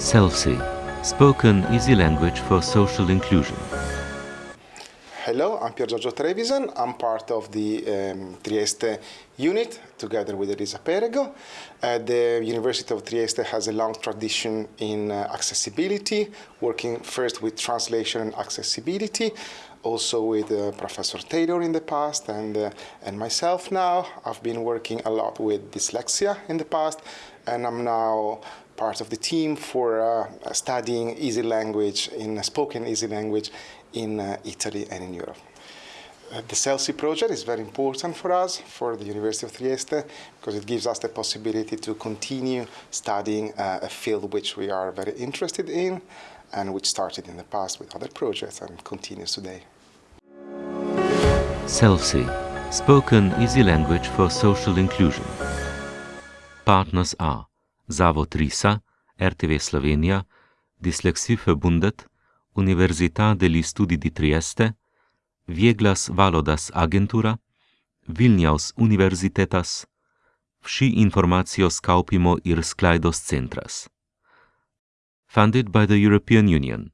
SELSI, spoken easy language for social inclusion. Hello, I'm Pier Giorgio Trevisan. I'm part of the um, Trieste unit together with Elisa Perego. Uh, the University of Trieste has a long tradition in uh, accessibility, working first with translation and accessibility, also with uh, Professor Taylor in the past and, uh, and myself now. I've been working a lot with dyslexia in the past and I'm now part of the team for uh, studying easy language in spoken easy language in uh, Italy and in Europe. Uh, the SELSI project is very important for us, for the University of Trieste, because it gives us the possibility to continue studying uh, a field which we are very interested in and which started in the past with other projects and continues today. SELSI, spoken easy language for social inclusion. Partners are Zavod RISA, RTV Slovenija, Dyslexie Verbundet, Università degli Studi di Trieste, Vieglas Valodas Agentura, Vilnius Universitetas, Vsi informacios kaupimo ir sklaidos centras. Funded by the European Union.